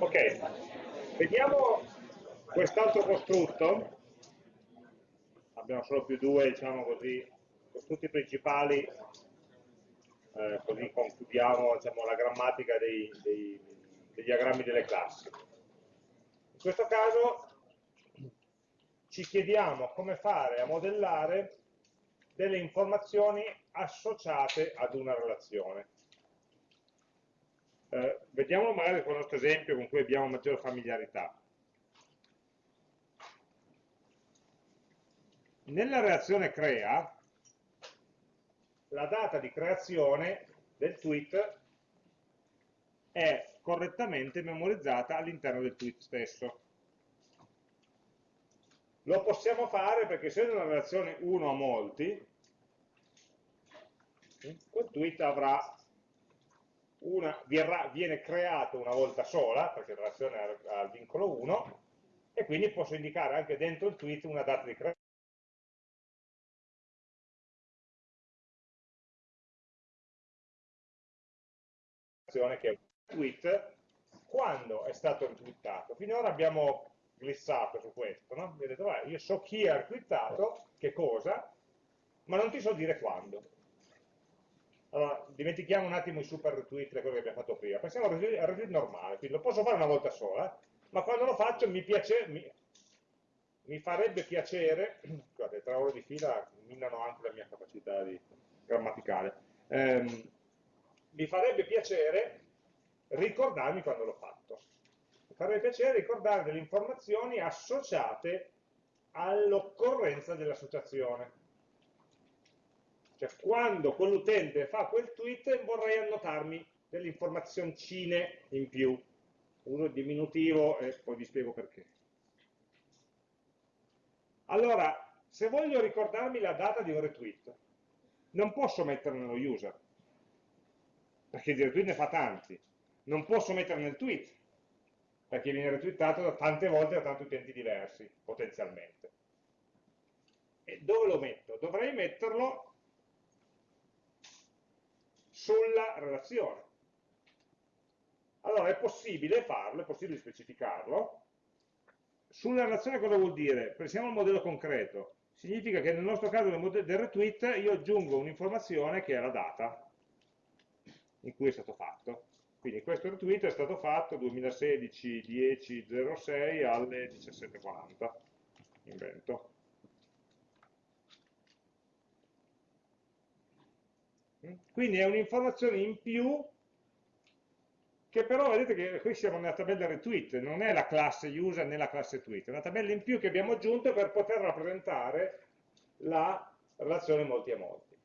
Ok, vediamo quest'altro costrutto. Abbiamo solo più due, diciamo così, costrutti principali, eh, così concludiamo diciamo, la grammatica dei, dei, dei diagrammi delle classi. In questo caso ci chiediamo come fare a modellare delle informazioni associate ad una relazione. Eh, vediamo magari con un altro esempio con cui abbiamo maggiore familiarità. Nella reazione crea, la data di creazione del tweet è correttamente memorizzata all'interno del tweet stesso. Lo possiamo fare perché essendo una relazione 1 a molti, quel tweet avrà una, viene creato una volta sola, perché in relazione al vincolo 1, e quindi posso indicare anche dentro il tweet una data di creazione. che è un tweet quando è stato retweetato. Finora abbiamo glissato su questo, no? Vedete, io so chi ha retweetato, che cosa, ma non ti so dire quando. Allora, dimentichiamo un attimo i super retweet, le cose che abbiamo fatto prima. Pensiamo al retweet, al retweet normale, quindi lo posso fare una volta sola, ma quando lo faccio mi, piace, mi, mi farebbe piacere, guardate, tre ore di fila minano anche la mia capacità di, grammaticale, ehm, mi farebbe piacere ricordarmi quando l'ho fatto. Mi farebbe piacere ricordare delle informazioni associate all'occorrenza dell'associazione. Cioè, quando quell'utente fa quel tweet vorrei annotarmi delle informazioncine in più. Uso il diminutivo e poi vi spiego perché. Allora, se voglio ricordarmi la data di un retweet, non posso metterlo nello user, perché di retweet ne fa tanti. Non posso metterlo nel tweet, perché viene retweetato tante volte da tanti utenti diversi, potenzialmente. E dove lo metto? Dovrei metterlo sulla relazione. Allora è possibile farlo, è possibile specificarlo. Sulla relazione cosa vuol dire? Pensiamo al modello concreto. Significa che nel nostro caso del retweet io aggiungo un'informazione che è la data in cui è stato fatto. Quindi questo retweet è stato fatto 2016 10.06 alle 17.40. Invento. Quindi è un'informazione in più che però vedete che qui siamo nella tabella retweet, non è la classe user né la classe tweet, è una tabella in più che abbiamo aggiunto per poter rappresentare la relazione molti a molti.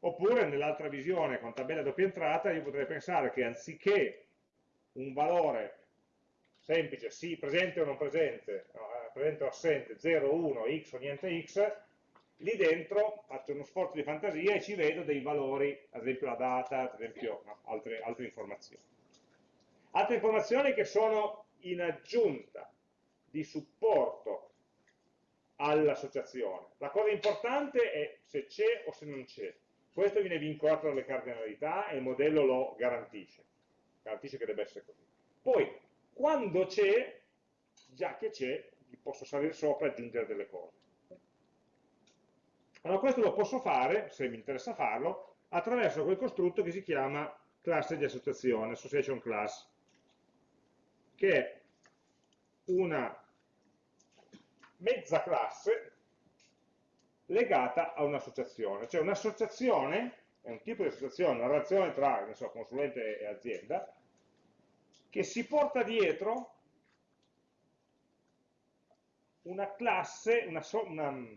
Oppure nell'altra visione con tabella doppia entrata io potrei pensare che anziché un valore semplice, sì, presente o non presente, no, eh, presente o assente, 0, 1, x o niente x, lì dentro faccio uno sforzo di fantasia e ci vedo dei valori, ad esempio la data, ad esempio no, altre, altre informazioni. Altre informazioni che sono in aggiunta di supporto all'associazione. La cosa importante è se c'è o se non c'è. Questo viene vincolato dalle cardinalità e il modello lo garantisce. Garantisce che deve essere così. Poi, quando c'è, già che c'è, posso salire sopra e aggiungere delle cose. Allora questo lo posso fare, se mi interessa farlo, attraverso quel costrutto che si chiama classe di associazione, association class, che è una mezza classe legata a un'associazione. Cioè un'associazione è un tipo di associazione, una relazione tra so, consulente e azienda, che si porta dietro una classe, una, una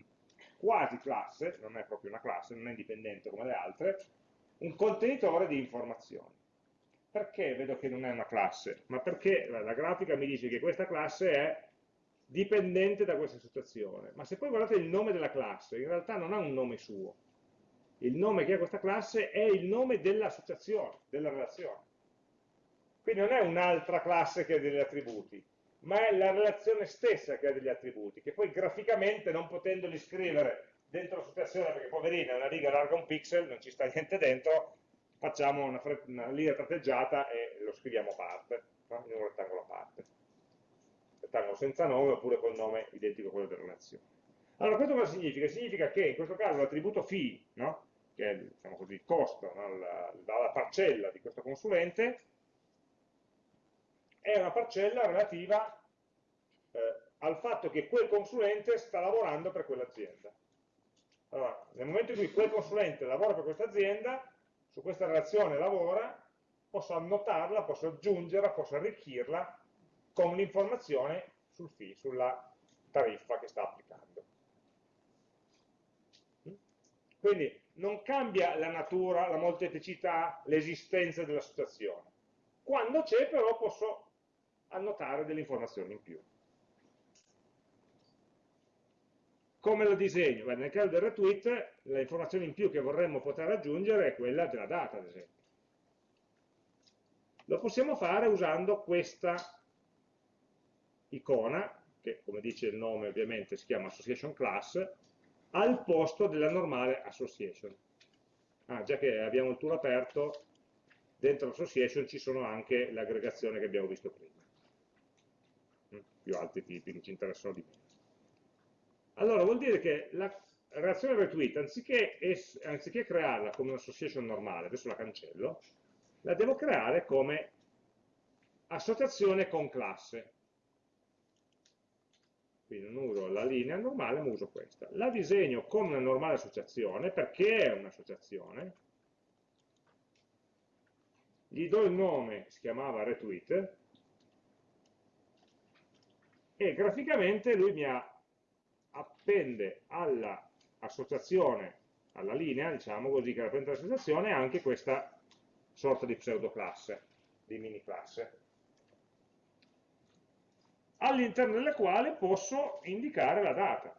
quasi classe, non è proprio una classe, non è indipendente come le altre, un contenitore di informazioni. Perché vedo che non è una classe? Ma perché la grafica mi dice che questa classe è dipendente da questa situazione. Ma se poi guardate il nome della classe, in realtà non ha un nome suo. Il nome che ha questa classe è il nome dell'associazione, della relazione. Quindi non è un'altra classe che ha degli attributi, ma è la relazione stessa che ha degli attributi, che poi graficamente non potendoli scrivere dentro l'associazione, perché poverina, una riga larga un pixel, non ci sta niente dentro, facciamo una, una linea tratteggiata e lo scriviamo a parte, in un rettangolare. rettangolo senza nome oppure col nome identico a quello della relazione. Allora, questo cosa significa? Significa che in questo caso l'attributo φ, no? che è diciamo così, il costo, no? la, la, parcella di questo consulente, è una parcella relativa eh, al fatto che quel consulente sta lavorando per quell'azienda. Allora, nel momento in cui quel consulente lavora per questa azienda, su questa relazione lavora, posso annotarla, posso aggiungerla, posso arricchirla con l'informazione sul fee, sulla tariffa che sta applicando. Quindi non cambia la natura, la molteplicità, l'esistenza dell'associazione. Quando c'è però posso annotare delle informazioni in più. Come lo disegno? Beh, nel caso del retweet, l'informazione in più che vorremmo poter aggiungere è quella della data, ad esempio. Lo possiamo fare usando questa icona, che come dice il nome ovviamente si chiama Association Class, al posto della normale Association. Ah, già che abbiamo il tool aperto, dentro l'Association ci sono anche l'aggregazione che abbiamo visto prima. Più altri tipi che ci interessano di meno. Allora, vuol dire che la relazione retweet, anziché, anziché crearla come un'association normale, adesso la cancello, la devo creare come associazione con classe. Quindi non uso la linea normale, ma uso questa. La disegno come una normale associazione, perché è un'associazione. Gli do il nome, si chiamava retweet, e graficamente lui mi appende all'associazione, alla linea, diciamo così, che rappresenta l'associazione, anche questa sorta di pseudoclasse, di mini classe, all'interno della quale posso indicare la data.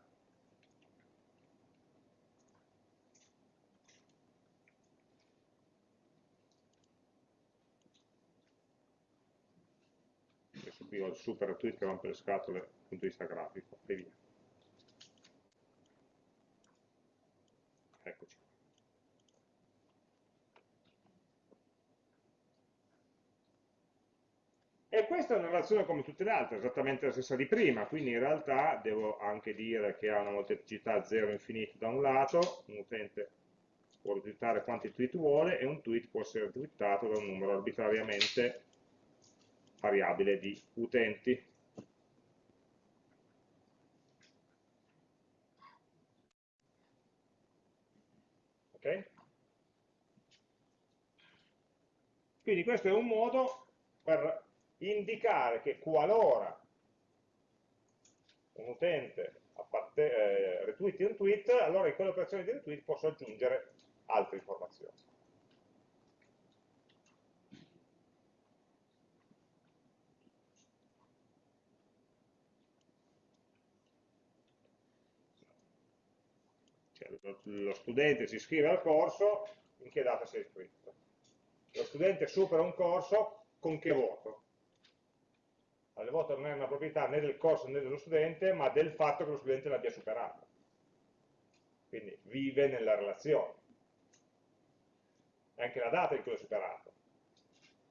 Adesso qui ho il super tweet che rompe le scatole dal punto di vista grafico, e via. Eccoci. E questa è una relazione come tutte le altre, esattamente la stessa di prima, quindi in realtà devo anche dire che ha una molteplicità 0 infinito da un lato, un utente può retweetare quanti tweet vuole e un tweet può essere twittato da un numero arbitrariamente variabile di utenti. Okay? Quindi questo è un modo per indicare che qualora un utente eh, retweeti un tweet, allora in quell'operazione di retweet posso aggiungere altre informazioni. Lo studente si iscrive al corso, in che data si è iscritto? Lo studente supera un corso, con che voto? Il voto non è una proprietà né del corso né dello studente, ma del fatto che lo studente l'abbia superato. Quindi vive nella relazione. È anche la data in cui l'ho superato.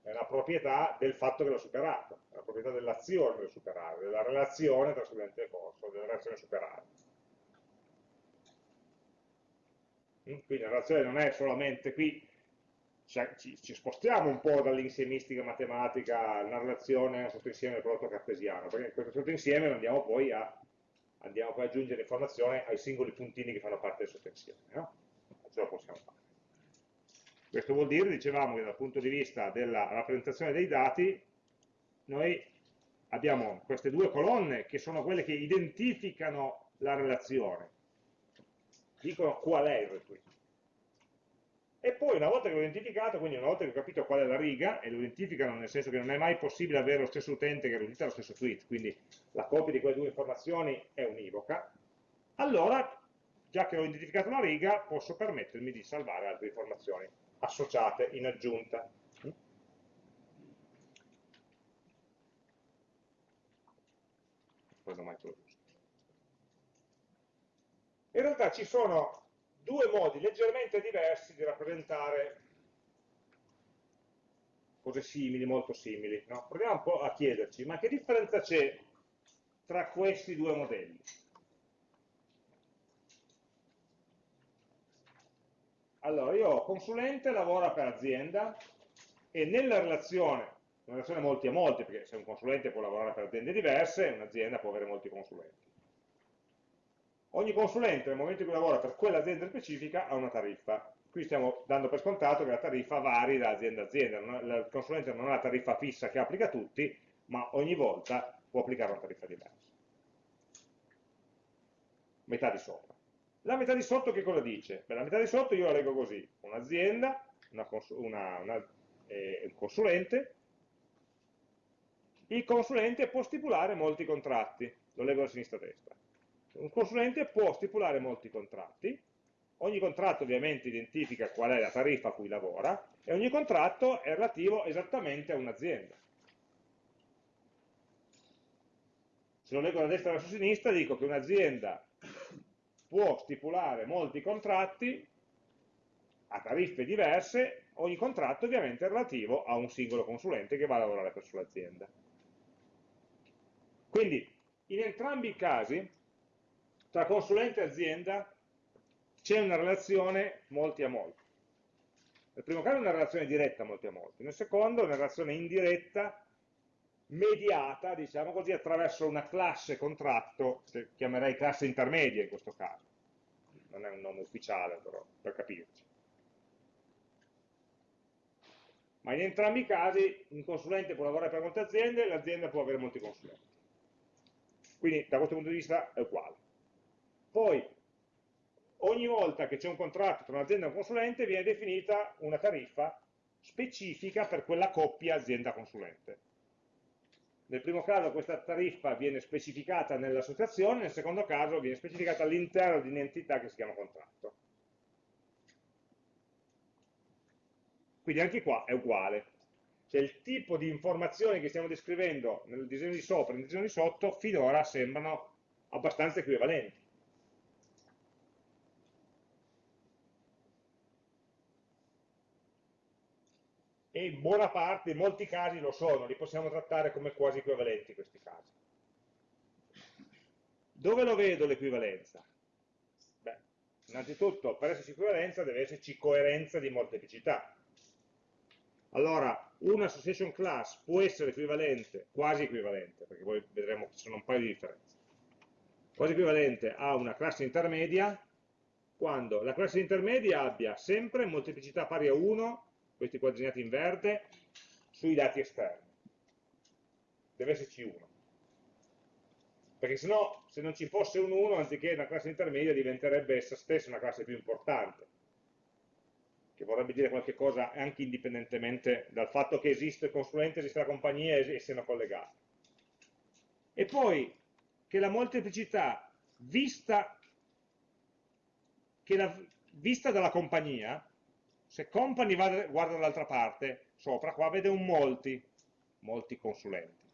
È una proprietà del fatto che l'ho superato, è una proprietà dell'azione del superare, della relazione tra studente e corso, della relazione superare. Mm? Quindi la relazione non è solamente qui, ci, ci spostiamo un po' dall'insiemistica matematica, una relazione, un sottoinsieme del prodotto cartesiano, perché questo sottoinsieme andiamo poi a andiamo poi ad aggiungere informazione ai singoli puntini che fanno parte del sottoinsieme. No? Ce lo possiamo fare. Questo vuol dire, dicevamo, che dal punto di vista della rappresentazione dei dati, noi abbiamo queste due colonne che sono quelle che identificano la relazione, dicono qual è il retweet. E poi una volta che l'ho identificato, quindi una volta che ho capito qual è la riga, e lo identificano nel senso che non è mai possibile avere lo stesso utente che retweeta lo stesso tweet, quindi la copia di quelle due informazioni è univoca, allora, già che ho identificato la riga, posso permettermi di salvare altre informazioni associate in aggiunta. Quando mai giusto. In realtà ci sono due modi leggermente diversi di rappresentare cose simili, molto simili. No? Proviamo un po' a chiederci, ma che differenza c'è tra questi due modelli. Allora, io consulente lavora per azienda e nella relazione, una relazione molti a molti, perché se un consulente può lavorare per aziende diverse, un'azienda può avere molti consulenti. Ogni consulente nel momento in cui lavora per quell'azienda specifica ha una tariffa. Qui stiamo dando per scontato che la tariffa vari da azienda a azienda, il consulente non ha la tariffa fissa che applica a tutti, ma ogni volta può applicare una tariffa diversa. Metà di sopra. La metà di sotto che cosa dice? Beh, la metà di sotto io la leggo così, un'azienda, una, una, una, eh, un consulente, il consulente può stipulare molti contratti, lo leggo da sinistra a destra. Un consulente può stipulare molti contratti, ogni contratto ovviamente identifica qual è la tariffa a cui lavora e ogni contratto è relativo esattamente a un'azienda. Se lo leggo da destra verso sinistra dico che un'azienda può stipulare molti contratti a tariffe diverse, ogni contratto ovviamente è relativo a un singolo consulente che va a lavorare presso l'azienda. Quindi in entrambi i casi tra consulente e azienda c'è una relazione molti a molti. Nel primo caso è una relazione diretta molti a molti, nel secondo è una relazione indiretta mediata, diciamo così, attraverso una classe contratto, che chiamerei classe intermedia in questo caso. Non è un nome ufficiale, però, per capirci. Ma in entrambi i casi un consulente può lavorare per molte aziende e l'azienda può avere molti consulenti. Quindi da questo punto di vista è uguale. Poi, ogni volta che c'è un contratto tra un'azienda e un consulente viene definita una tariffa specifica per quella coppia azienda-consulente. Nel primo caso questa tariffa viene specificata nell'associazione, nel secondo caso viene specificata all'interno di un'entità che si chiama contratto. Quindi anche qua è uguale. Cioè il tipo di informazioni che stiamo descrivendo nel disegno di sopra e nel disegno di sotto finora sembrano abbastanza equivalenti. E in buona parte, in molti casi lo sono, li possiamo trattare come quasi equivalenti questi casi. Dove lo vedo l'equivalenza? Beh, innanzitutto per esserci equivalenza deve esserci coerenza di molteplicità. Allora, una association class può essere equivalente, quasi equivalente, perché poi vedremo che ci sono un paio di differenze, quasi equivalente a una classe intermedia quando la classe intermedia abbia sempre molteplicità pari a 1 questi qua in verde, sui dati esterni. Deve esserci uno. Perché se no, se non ci fosse un 1, anziché una classe intermedia, diventerebbe essa stessa una classe più importante. Che vorrebbe dire qualche cosa anche indipendentemente dal fatto che esiste il consulente, esiste la compagnia e siano collegati. E poi che la molteplicità vista, che la, vista dalla compagnia se company va, guarda dall'altra parte, sopra qua vede un molti, molti consulenti.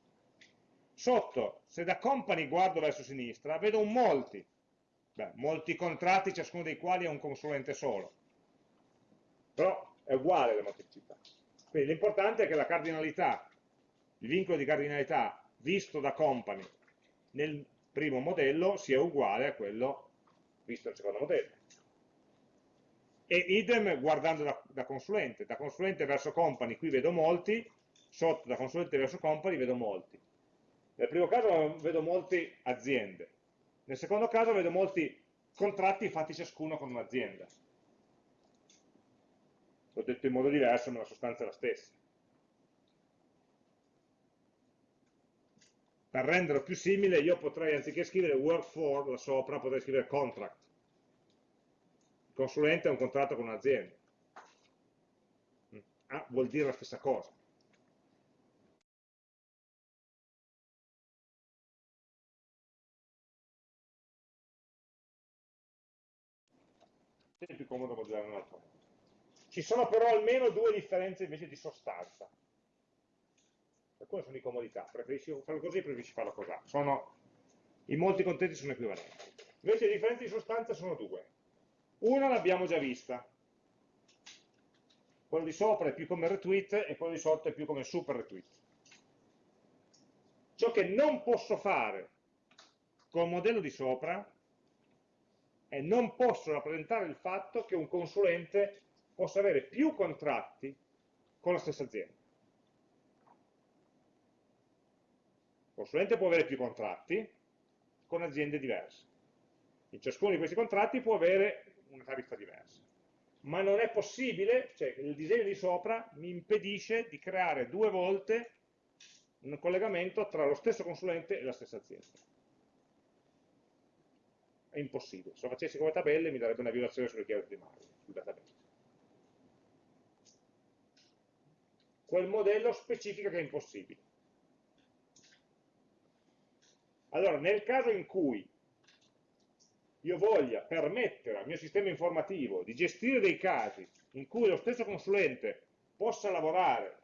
Sotto, se da company guardo verso sinistra, vedo un molti, Beh, molti contratti, ciascuno dei quali è un consulente solo. Però è uguale la molteplicità. Quindi l'importante è che la cardinalità, il vincolo di cardinalità visto da company nel primo modello sia uguale a quello visto nel secondo modello e idem guardando da, da, consulente, da consulente verso company qui vedo molti, sotto da consulente verso company vedo molti. Nel primo caso vedo molte aziende, nel secondo caso vedo molti contratti fatti ciascuno con un'azienda. L'ho detto in modo diverso, ma la sostanza è la stessa. Per renderlo più simile, io potrei, anziché scrivere work for là sopra, potrei scrivere contract consulente ha un contratto con un'azienda. Ah, vuol dire la stessa cosa. È più comodo modellare un altro. Ci sono però almeno due differenze invece di sostanza. Alcune sono di comodità, preferisci farlo così, preferisci farlo così. Sono, in molti contesti sono equivalenti. Invece le differenze di sostanza sono due. Una l'abbiamo già vista, quello di sopra è più come retweet e quello di sotto è più come super retweet. Ciò che non posso fare col modello di sopra e non posso rappresentare il fatto che un consulente possa avere più contratti con la stessa azienda. Il consulente può avere più contratti con aziende diverse. In ciascuno di questi contratti può avere una tariffa diversa. Ma non è possibile, cioè il disegno di sopra mi impedisce di creare due volte un collegamento tra lo stesso consulente e la stessa azienda. È impossibile. Se lo facessi come tabelle mi darebbe una violazione sulle chiavi primarie, sul database. Quel modello specifica che è impossibile. Allora, nel caso in cui io voglia permettere al mio sistema informativo di gestire dei casi in cui lo stesso consulente possa lavorare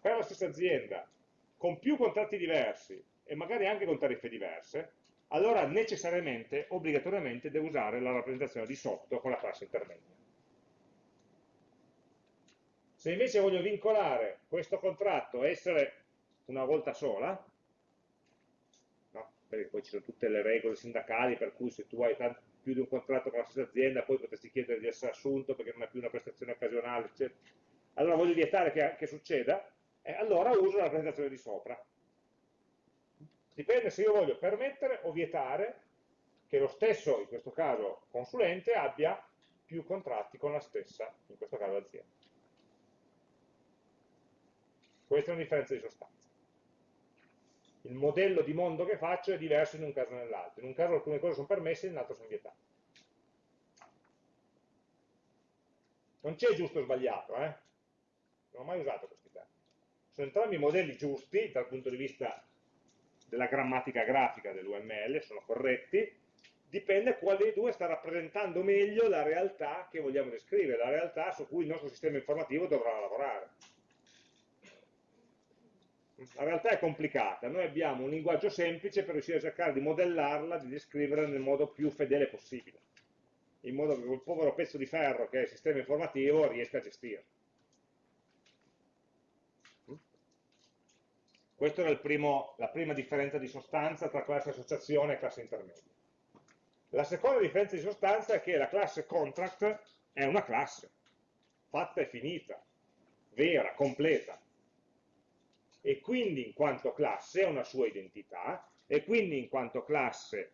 per la stessa azienda con più contratti diversi e magari anche con tariffe diverse, allora necessariamente, obbligatoriamente, devo usare la rappresentazione di sotto con la classe intermedia. Se invece voglio vincolare questo contratto a essere una volta sola? Perché poi ci sono tutte le regole sindacali per cui se tu hai tanti, più di un contratto con la stessa azienda poi potresti chiedere di essere assunto perché non è più una prestazione occasionale, eccetera. allora voglio vietare che, che succeda, e allora uso la presentazione di sopra. Dipende se io voglio permettere o vietare che lo stesso, in questo caso consulente, abbia più contratti con la stessa, in questo caso azienda. Questa è una differenza di sostanza. Il modello di mondo che faccio è diverso in un caso e nell'altro. In un caso alcune cose sono permesse, in l'altro sono vietate. Non c'è giusto o sbagliato, eh? Non ho mai usato questo sono entrambi modelli giusti dal punto di vista della grammatica grafica dell'UML, sono corretti, dipende quale dei due sta rappresentando meglio la realtà che vogliamo descrivere, la realtà su cui il nostro sistema informativo dovrà lavorare. La realtà è complicata, noi abbiamo un linguaggio semplice per riuscire a cercare di modellarla, di descriverla nel modo più fedele possibile, in modo che quel povero pezzo di ferro che è il sistema informativo riesca a gestirlo. Questa è primo, la prima differenza di sostanza tra classe associazione e classe intermedia. La seconda differenza di sostanza è che la classe contract è una classe, fatta e finita, vera, completa, e quindi in quanto classe ha una sua identità, e quindi in quanto classe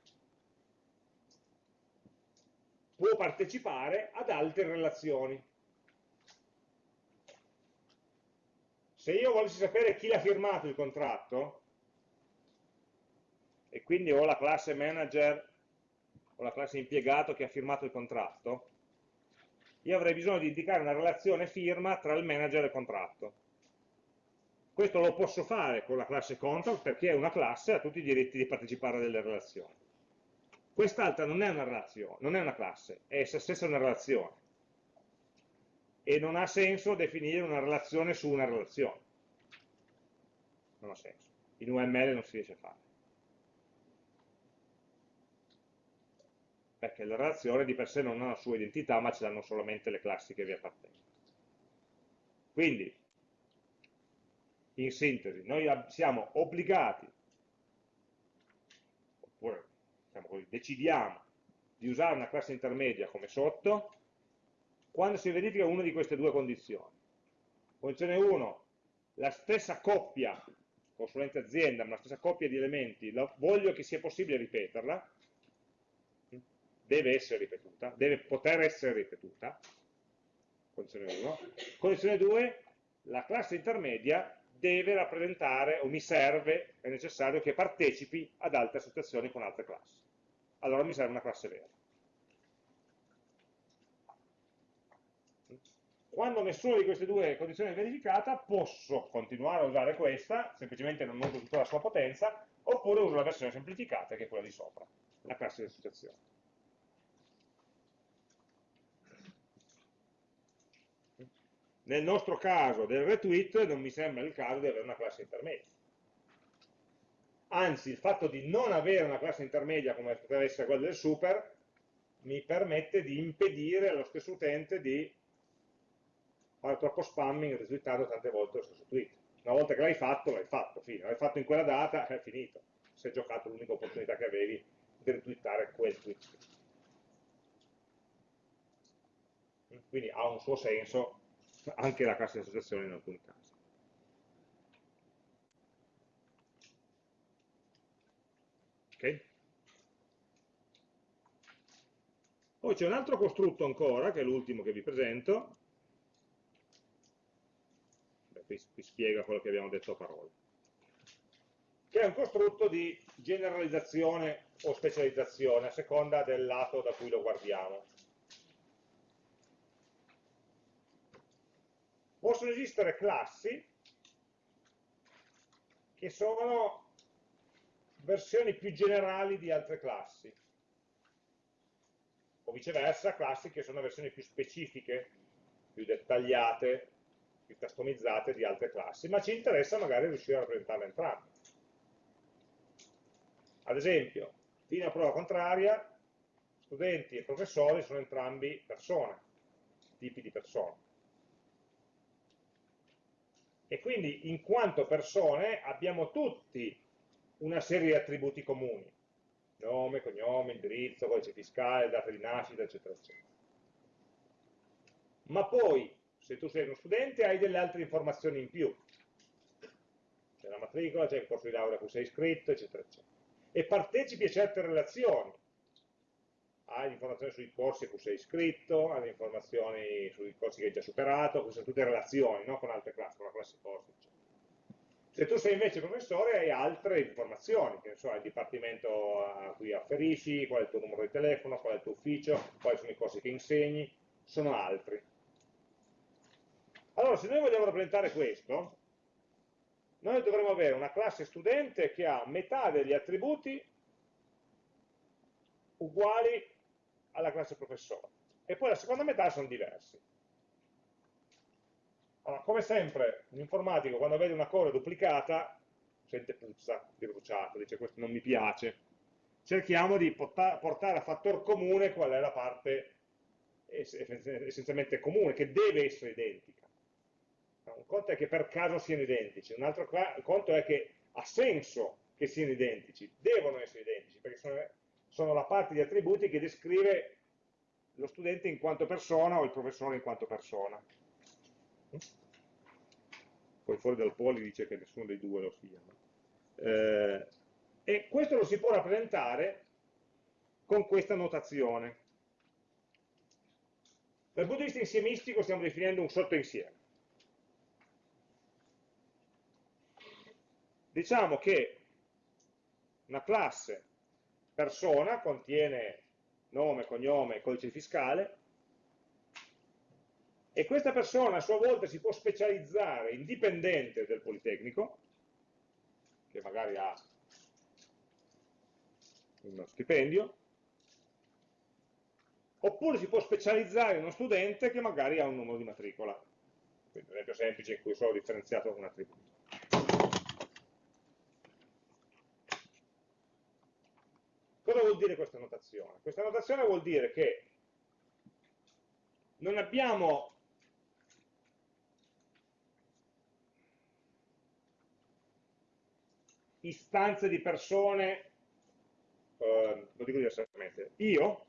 può partecipare ad altre relazioni. Se io volessi sapere chi l'ha firmato il contratto, e quindi ho la classe manager o la classe impiegato che ha firmato il contratto, io avrei bisogno di indicare una relazione firma tra il manager e il contratto. Questo lo posso fare con la classe contract perché è una classe e ha tutti i diritti di partecipare a delle relazioni. Quest'altra non è una relazione, non è una classe, è essa stessa una relazione e non ha senso definire una relazione su una relazione. Non ha senso. In UML non si riesce a fare. Perché le relazioni di per sé non hanno la sua identità, ma ce l'hanno solamente le classi che vi appartengono. Quindi, in sintesi, noi siamo obbligati, oppure diciamo così, decidiamo di usare una classe intermedia come sotto, quando si verifica una di queste due condizioni. Condizione 1, la stessa coppia, consulente azienda, ma la stessa coppia di elementi, voglio che sia possibile ripeterla, deve essere ripetuta, deve poter essere ripetuta, condizione 1. Condizione 2, la classe intermedia deve rappresentare, o mi serve, è necessario che partecipi ad altre associazioni con altre classi. Allora mi serve una classe vera. Quando nessuna di queste due condizioni è verificata, posso continuare a usare questa, semplicemente non uso tutta la sua potenza, oppure uso la versione semplificata, che è quella di sopra, la classe di associazione. Nel nostro caso del retweet non mi sembra il caso di avere una classe intermedia. Anzi, il fatto di non avere una classe intermedia come potrebbe essere quella del super, mi permette di impedire allo stesso utente di fare troppo spamming retweetando tante volte lo stesso tweet. Una volta che l'hai fatto, l'hai fatto, fine. L'hai fatto in quella data, è finito. Si è giocato l'unica opportunità che avevi di retweetare quel tweet. Quindi ha un suo senso anche la classe di associazione in alcuni casi. Ok? Poi c'è un altro costrutto ancora, che è l'ultimo che vi presento, Beh, qui, qui spiega quello che abbiamo detto a parole, che è un costrutto di generalizzazione o specializzazione a seconda del lato da cui lo guardiamo. Possono esistere classi che sono versioni più generali di altre classi o viceversa classi che sono versioni più specifiche, più dettagliate, più customizzate di altre classi, ma ci interessa magari riuscire a rappresentarle entrambe. Ad esempio, fino a prova contraria, studenti e professori sono entrambi persone, tipi di persone. E quindi in quanto persone abbiamo tutti una serie di attributi comuni, nome, cognome, indirizzo, codice fiscale, data di nascita, eccetera, eccetera. Ma poi, se tu sei uno studente, hai delle altre informazioni in più. C'è la matricola, c'è il corso di laurea a cui sei iscritto, eccetera, eccetera. E partecipi a certe relazioni. Hai informazioni sui corsi a cui sei iscritto, hai informazioni sui corsi che hai già superato, queste sono tutte relazioni no? con altre classi, con la classe corsi. Se tu sei invece professore hai altre informazioni, che ne so, il dipartimento a cui afferisci, qual è il tuo numero di telefono, qual è il tuo ufficio, quali sono i corsi che insegni, sono altri. Allora, se noi vogliamo rappresentare questo, noi dovremmo avere una classe studente che ha metà degli attributi uguali alla classe professore e poi la seconda metà sono diversi. Allora, come sempre, l'informatico quando vede una cosa duplicata sente puzza di bruciato, dice questo non mi piace. Cerchiamo di portare a fattor comune qual è la parte essenzialmente comune, che deve essere identica. Un conto è che per caso siano identici, un altro conto è che ha senso che siano identici, devono essere identici, perché sono, sono la parte di attributi che descrive lo studente in quanto persona o il professore in quanto persona poi fuori dal poli dice che nessuno dei due lo sia. Eh, e questo lo si può rappresentare con questa notazione. Dal punto di vista insiemistico stiamo definendo un sottoinsieme. Diciamo che una classe persona contiene nome, cognome, codice fiscale, e questa persona a sua volta si può specializzare indipendente del Politecnico, che magari ha uno stipendio, oppure si può specializzare in uno studente che magari ha un numero di matricola. Quindi un esempio semplice in cui solo differenziato un attributo. Cosa vuol dire questa notazione? Questa notazione vuol dire che non abbiamo istanze di persone, eh, lo dico diversamente, io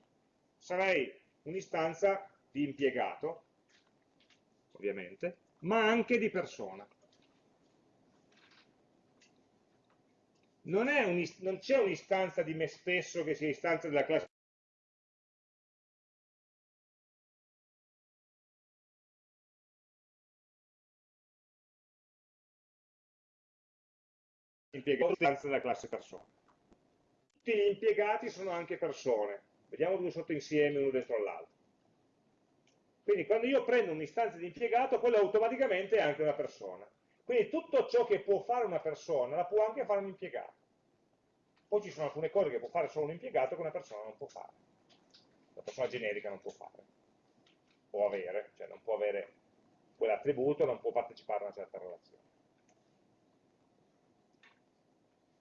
sarei un'istanza di impiegato, ovviamente, ma anche di persona. Non, c'è un'istanza di me stesso che sia istanza della classe impiegato stanza della classe persona. Tutti gli impiegati sono anche persone, vediamo due sottoinsiemi uno dentro all'altro. Quindi quando io prendo un'istanza di impiegato, quello automaticamente è anche una persona. Quindi tutto ciò che può fare una persona, la può anche fare un impiegato. Poi ci sono alcune cose che può fare solo un impiegato che una persona non può fare. Una persona generica non può fare. Può avere, cioè non può avere quell'attributo, non può partecipare a una certa relazione.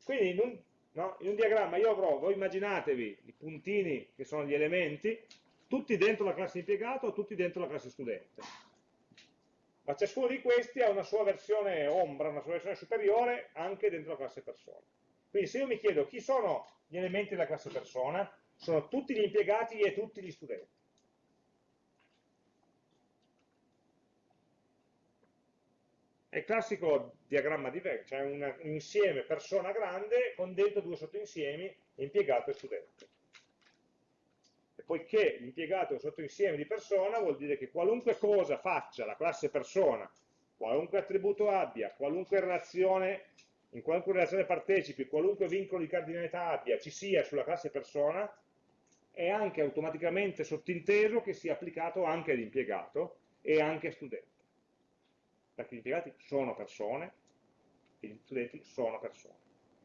Quindi in un, no, in un diagramma io avrò, voi immaginatevi i puntini che sono gli elementi, tutti dentro la classe impiegato tutti dentro la classe studente. Ma ciascuno di questi ha una sua versione ombra, una sua versione superiore anche dentro la classe persona. Quindi se io mi chiedo chi sono gli elementi della classe persona, sono tutti gli impiegati e tutti gli studenti. È il classico diagramma di Venn, cioè un, insieme persona grande con dentro due sottoinsiemi, impiegato e studente. Poiché l'impiegato è un sottoinsieme di persona, vuol dire che qualunque cosa faccia la classe persona, qualunque attributo abbia, qualunque relazione, in qualunque relazione partecipi, qualunque vincolo di cardinalità abbia, ci sia sulla classe persona, è anche automaticamente sottinteso che sia applicato anche all'impiegato e anche a studente perché gli impiegati sono persone e gli studenti sono persone.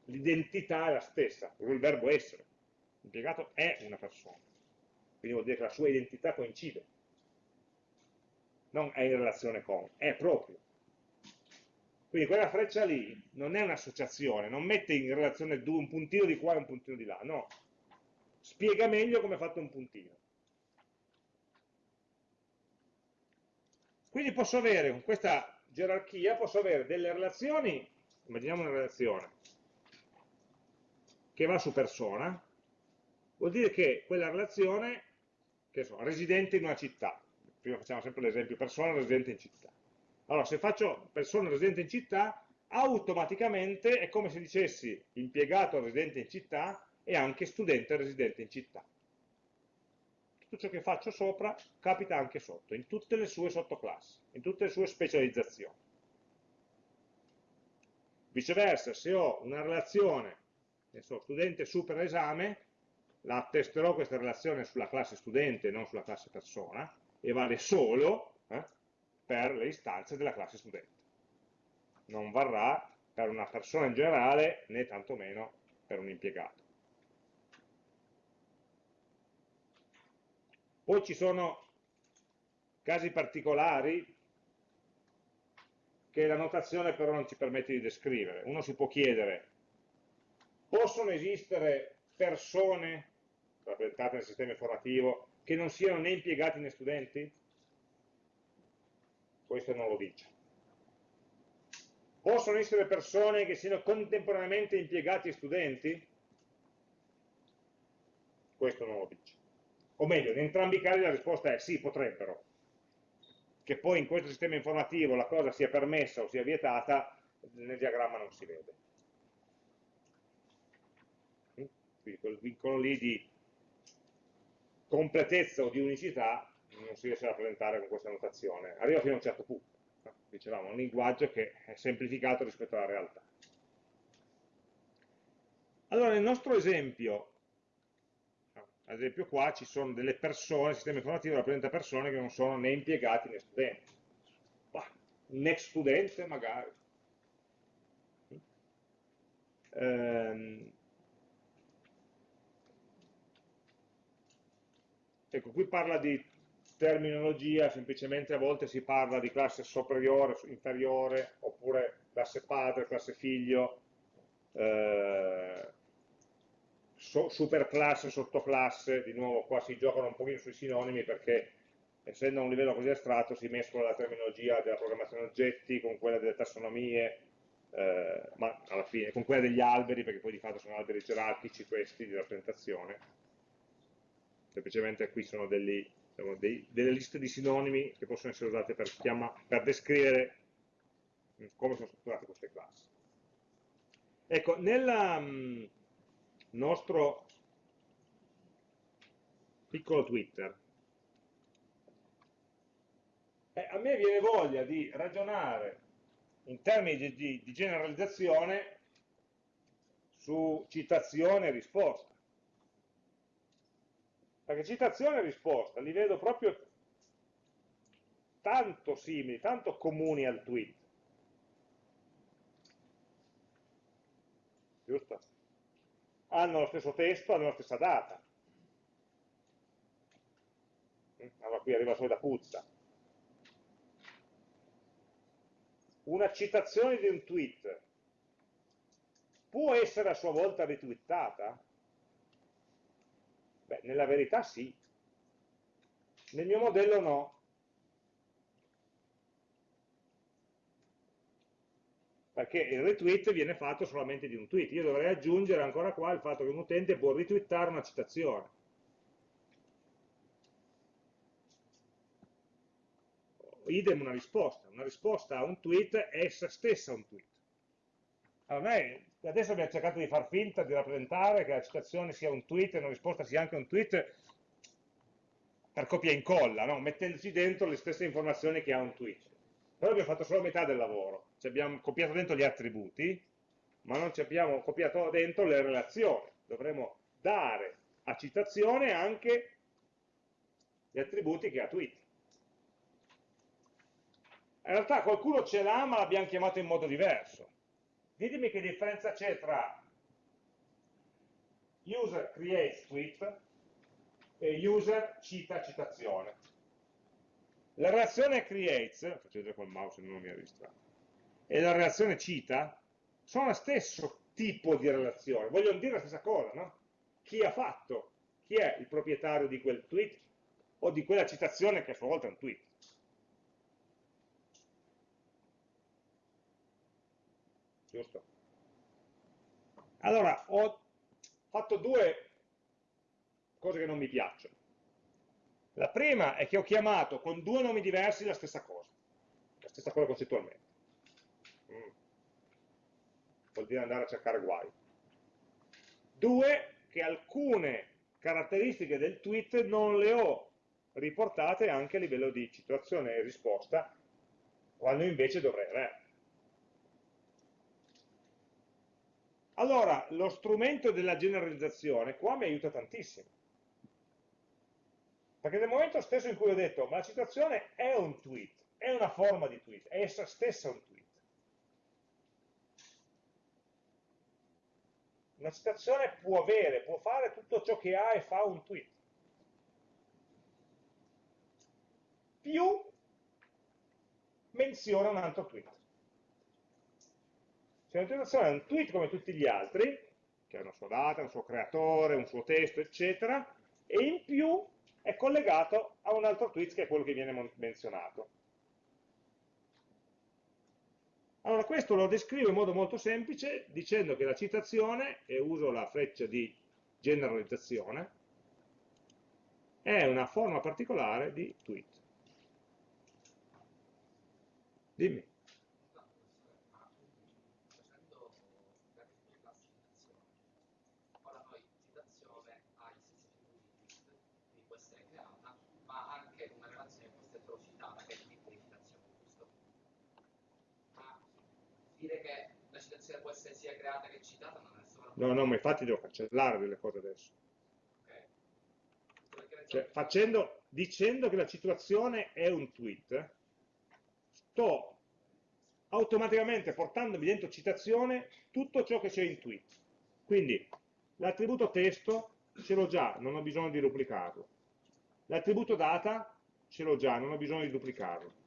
L'identità è la stessa, il verbo essere. L'impiegato è una persona, quindi vuol dire che la sua identità coincide. Non è in relazione con, è proprio. Quindi quella freccia lì non è un'associazione, non mette in relazione due, un puntino di qua e un puntino di là, no. Spiega meglio come è fatto un puntino. Quindi posso avere con questa gerarchia posso avere delle relazioni, immaginiamo una relazione, che va su persona, vuol dire che quella relazione, so, residente in una città, prima facciamo sempre l'esempio persona residente in città. Allora, se faccio persona residente in città, automaticamente è come se dicessi impiegato residente in città e anche studente residente in città tutto ciò che faccio sopra capita anche sotto, in tutte le sue sottoclassi, in tutte le sue specializzazioni. Viceversa, se ho una relazione, so, studente supera esame, la attesterò questa relazione sulla classe studente, non sulla classe persona, e vale solo eh, per le istanze della classe studente. Non varrà per una persona in generale, né tantomeno per un impiegato. Poi ci sono casi particolari che la notazione però non ci permette di descrivere. Uno si può chiedere, possono esistere persone rappresentate nel sistema informativo che non siano né impiegati né studenti? Questo non lo dice. Possono essere persone che siano contemporaneamente impiegati e studenti? Questo non lo dice o meglio, in entrambi i casi la risposta è sì, potrebbero. Che poi in questo sistema informativo la cosa sia permessa o sia vietata, nel diagramma non si vede. Quindi quel vincolo lì di completezza o di unicità non si riesce a rappresentare con questa notazione. Arriva fino a un certo punto. Dicevamo, un linguaggio che è semplificato rispetto alla realtà. Allora, nel nostro esempio, ad esempio qua ci sono delle persone, il sistema informativo rappresenta persone che non sono né impiegati né studenti. Bah, un ex studente magari. Ehm, ecco, qui parla di terminologia, semplicemente a volte si parla di classe superiore, inferiore, oppure classe padre, classe figlio, eh, superclasse, sottoclasse, di nuovo qua si giocano un pochino sui sinonimi perché essendo a un livello così astratto si mescola la terminologia della programmazione oggetti con quella delle tassonomie, eh, ma alla fine con quella degli alberi, perché poi di fatto sono alberi gerarchici questi di rappresentazione. Semplicemente qui sono degli, diciamo, dei, delle liste di sinonimi che possono essere usate per, chiama, per descrivere come sono strutturate queste classi. Ecco, nella, nostro piccolo Twitter. Eh, a me viene voglia di ragionare in termini di, di, di generalizzazione su citazione e risposta. Perché citazione e risposta li vedo proprio tanto simili, tanto comuni al tweet. Giusto? hanno lo stesso testo, hanno la stessa data. Allora qui arriva solo da puzza. Una citazione di un tweet può essere a sua volta ritwittata? Beh, nella verità sì. Nel mio modello no. perché il retweet viene fatto solamente di un tweet. Io dovrei aggiungere ancora qua il fatto che un utente può retweetare una citazione. Idem una risposta. Una risposta a un tweet è essa stessa un tweet. Allora, noi adesso abbiamo cercato di far finta, di rappresentare che la citazione sia un tweet e una risposta sia anche un tweet per copia e incolla, no? mettendoci dentro le stesse informazioni che ha un tweet. Però abbiamo fatto solo metà del lavoro, ci abbiamo copiato dentro gli attributi, ma non ci abbiamo copiato dentro le relazioni. Dovremo dare a citazione anche gli attributi che ha tweet. In realtà qualcuno ce l'ha, ma l'abbiamo chiamato in modo diverso. Ditemi che differenza c'è tra user creates tweet e user cita citazione. La reazione creates, faccio vedere col mouse non mi ha distratto, e la reazione cita sono lo stesso tipo di relazione, vogliono dire la stessa cosa, no? Chi ha fatto? Chi è il proprietario di quel tweet o di quella citazione che a sua volta è un tweet? Giusto? Allora, ho fatto due cose che non mi piacciono. La prima è che ho chiamato con due nomi diversi la stessa cosa, la stessa cosa concettualmente. Mm. Vuol dire andare a cercare guai. Due, che alcune caratteristiche del tweet non le ho riportate anche a livello di situazione e risposta, quando invece dovrei averle. Allora, lo strumento della generalizzazione qua mi aiuta tantissimo perché nel momento stesso in cui ho detto, ma la citazione è un tweet, è una forma di tweet, è essa stessa un tweet. Una citazione può avere, può fare tutto ciò che ha e fa un tweet. Più menziona un altro tweet. Se una citazione è un tweet come tutti gli altri, che ha una sua data, un suo creatore, un suo testo, eccetera, e in più è collegato a un altro tweet che è quello che viene menzionato. Allora questo lo descrivo in modo molto semplice dicendo che la citazione, e uso la freccia di generalizzazione, è una forma particolare di tweet. Dimmi. dire che la citazione essere sia creata che citata, non è solo... No, no, ma infatti devo cancellare delle cose adesso. Okay. Cioè, facendo, dicendo che la situazione è un tweet, sto automaticamente portandomi dentro citazione tutto ciò che c'è in tweet. Quindi l'attributo testo ce l'ho già, non ho bisogno di duplicarlo. L'attributo data ce l'ho già, non ho bisogno di duplicarlo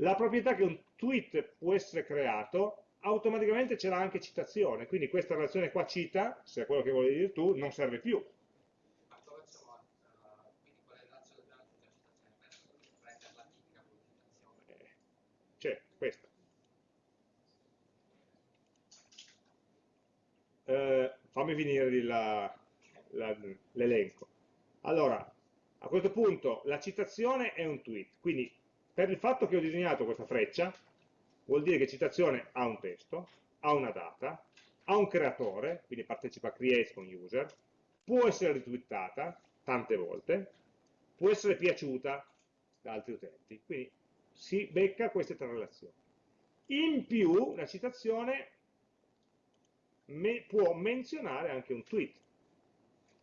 la proprietà che un tweet può essere creato, automaticamente c'è anche citazione, quindi questa relazione qua cita, se è quello che volevi dire tu, non serve più. C'è, questa. Eh, fammi finire l'elenco. Allora, a questo punto la citazione è un tweet, quindi per il fatto che ho disegnato questa freccia, vuol dire che citazione ha un testo, ha una data, ha un creatore, quindi partecipa a create con user, può essere ritwittata tante volte, può essere piaciuta da altri utenti, quindi si becca queste tre relazioni. In più, la citazione me può menzionare anche un tweet,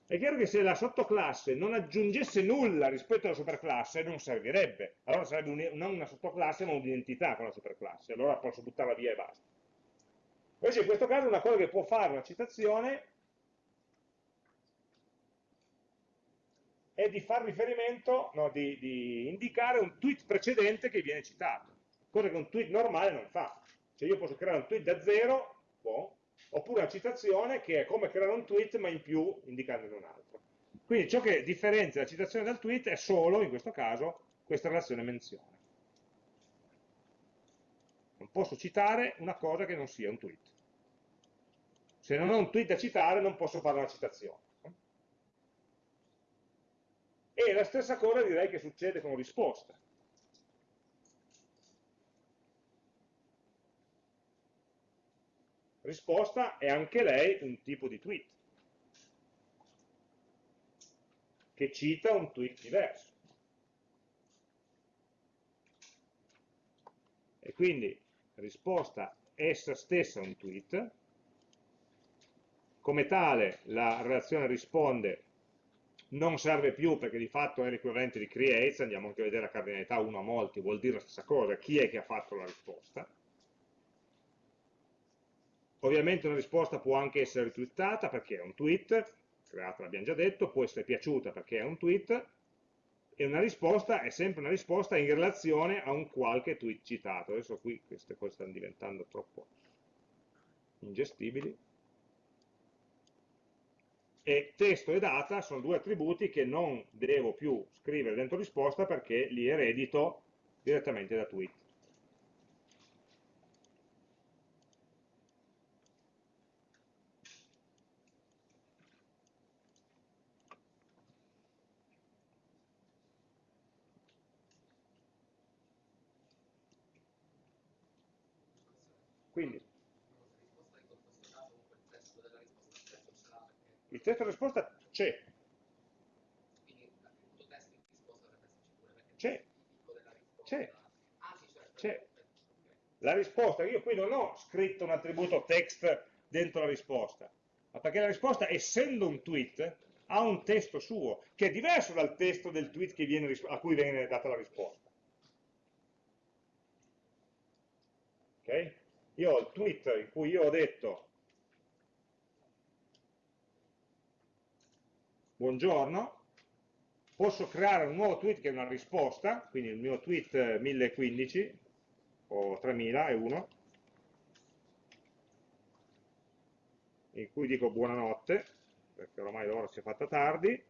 è chiaro che se la sottoclasse non aggiungesse nulla rispetto alla superclasse non servirebbe, allora sarebbe un, non una sottoclasse ma un'identità con la superclasse, allora posso buttarla via e basta. Invece in questo caso una cosa che può fare una citazione è di far riferimento, no, di, di indicare un tweet precedente che viene citato, cosa che un tweet normale non fa. Cioè io posso creare un tweet da zero, boh, oppure una citazione che è come creare un tweet ma in più indicandone un altro. Quindi ciò che differenzia la citazione dal tweet è solo, in questo caso, questa relazione menzione. Non posso citare una cosa che non sia un tweet. Se non ho un tweet da citare non posso fare una citazione. E la stessa cosa direi che succede con risposta. Risposta è anche lei un tipo di tweet, che cita un tweet diverso. E quindi risposta essa stessa un tweet, come tale la relazione risponde non serve più perché di fatto è l'equivalente di creates, andiamo anche a vedere la cardinalità 1 a molti, vuol dire la stessa cosa, chi è che ha fatto la risposta. Ovviamente una risposta può anche essere ritwittata perché è un tweet, creata l'abbiamo già detto, può essere piaciuta perché è un tweet, e una risposta è sempre una risposta in relazione a un qualche tweet citato. Adesso qui queste cose stanno diventando troppo ingestibili. E testo e data sono due attributi che non devo più scrivere dentro risposta perché li eredito direttamente da tweet. Quindi, il testo risposta c'è. C'è. C'è. C'è. La risposta, io qui non ho scritto un attributo text dentro la risposta, ma perché la risposta, essendo un tweet, ha un testo suo, che è diverso dal testo del tweet viene, a cui viene data la risposta. Ok? io ho il tweet in cui io ho detto buongiorno, posso creare un nuovo tweet che è una risposta, quindi il mio tweet 1015 o 3001, in cui dico buonanotte, perché ormai l'ora si è fatta tardi,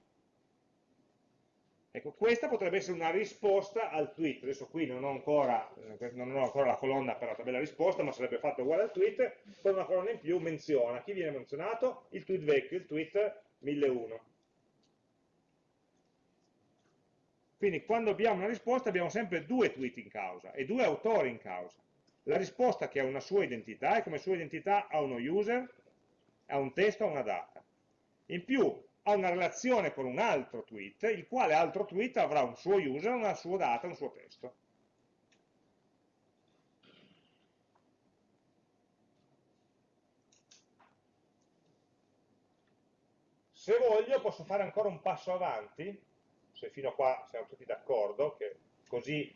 Ecco, questa potrebbe essere una risposta al tweet. Adesso qui non ho ancora, eh, non ho ancora la colonna per la tabella risposta, ma sarebbe fatto uguale al tweet, con una colonna in più menziona. Chi viene menzionato? Il tweet vecchio, il tweet 1001. Quindi quando abbiamo una risposta abbiamo sempre due tweet in causa e due autori in causa. La risposta che ha una sua identità e come sua identità ha uno user, ha un testo, ha una data. In più ha una relazione con un altro tweet, il quale altro tweet avrà un suo user, una sua data, un suo testo. Se voglio posso fare ancora un passo avanti, se fino a qua siamo tutti d'accordo, che così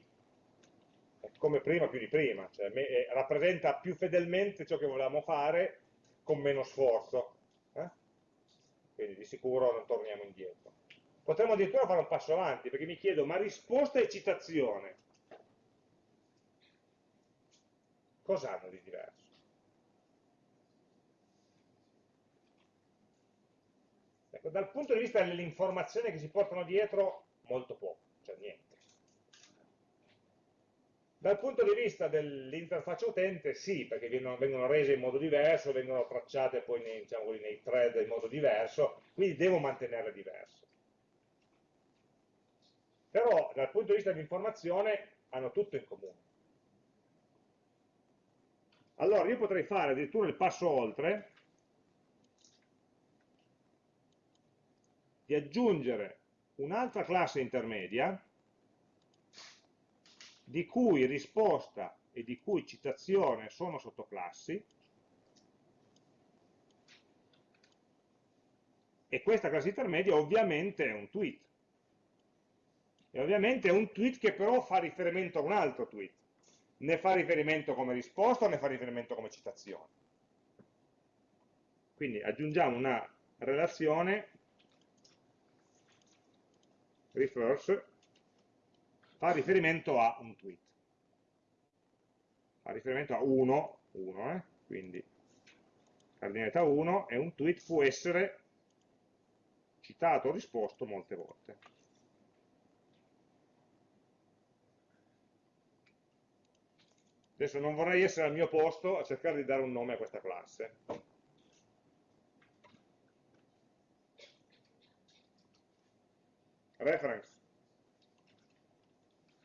è come prima più di prima, cioè eh, rappresenta più fedelmente ciò che volevamo fare con meno sforzo quindi di sicuro non torniamo indietro. Potremmo addirittura fare un passo avanti, perché mi chiedo, ma risposta e citazione, cosa hanno di diverso? Ecco, dal punto di vista delle informazioni che si portano dietro, molto poco, cioè niente. Dal punto di vista dell'interfaccia utente, sì, perché vengono, vengono, rese in modo diverso, vengono tracciate poi nei, diciamo nei thread in modo diverso, quindi devo mantenerle diverse. Però dal punto di vista dell'informazione hanno tutto in comune. Allora io potrei fare addirittura il passo oltre di aggiungere un'altra classe intermedia di cui risposta e di cui citazione sono sottoclassi, e questa classe intermedia ovviamente è un tweet. E ovviamente è un tweet che però fa riferimento a un altro tweet. Ne fa riferimento come risposta ne fa riferimento come citazione. Quindi aggiungiamo una relazione refers fa riferimento a un tweet. Fa riferimento a uno, uno eh? quindi cardinalità 1 e un tweet può essere citato o risposto molte volte. Adesso non vorrei essere al mio posto a cercare di dare un nome a questa classe. Reference,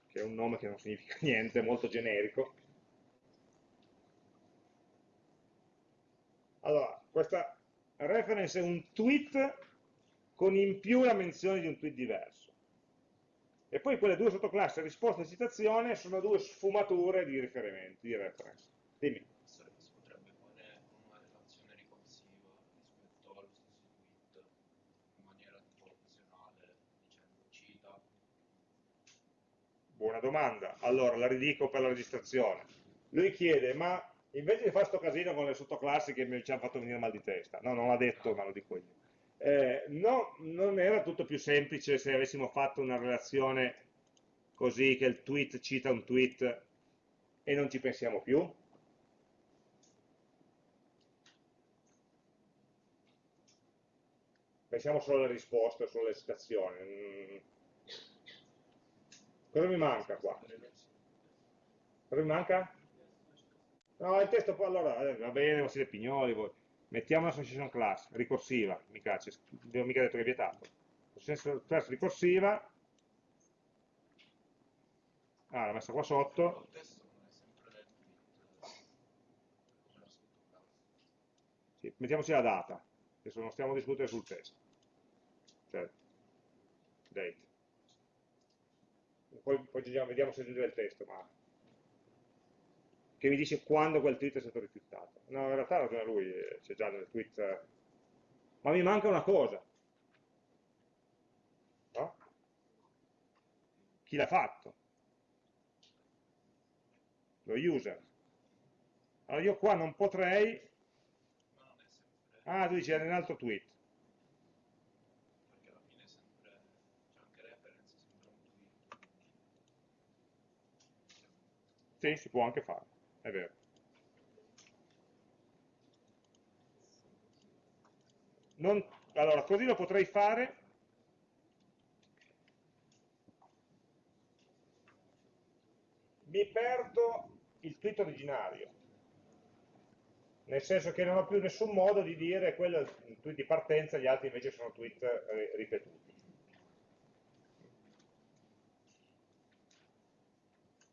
che è un nome che non significa niente, è molto generico. Allora, questa reference è un tweet con in più la menzione di un tweet diverso. E poi quelle due sottoclassi, risposta e citazione, sono due sfumature di riferimenti, di reference. Dimmi. Si potrebbe fare una relazione ricorsiva rispetto allo stesso tweet in maniera tipo opzionale, dicendo cita. Buona domanda. Allora, la ridico per la registrazione. Lui chiede, ma invece di fare sto casino con le sottoclassi che mi ci hanno fatto venire mal di testa, no, non l'ha detto, ma lo dico io. Eh, no, non era tutto più semplice se avessimo fatto una relazione così che il tweet cita un tweet e non ci pensiamo più? Pensiamo solo alle risposte, solo alle citazioni. Cosa mi manca qua? Cosa mi manca? No, il testo poi allora, eh, va bene, ma siete pignoli voi. Mettiamo l'association class ricorsiva, mica, abbiamo mica detto che è vietato, association class ricorsiva, ah, l'ho messa qua sotto, sì, mettiamoci la data, adesso non stiamo a discutere sul testo, cioè, date, poi, poi vediamo se aggiungere il testo, ma che mi dice quando quel tweet è stato rifiutato. No, in realtà ha ragione lui, c'è già nel tweet. Ma mi manca una cosa. No? Chi l'ha fatto? Lo user. Allora io qua non potrei... Ah, tu dici era in altro tweet. Perché alla fine è sempre... c'è anche reference, sempre un tweet. Sì, si può anche fare è vero. Non, allora, così lo potrei fare. Mi perdo il tweet originario. Nel senso che non ho più nessun modo di dire quello è il tweet di partenza gli altri invece sono tweet eh, ripetuti.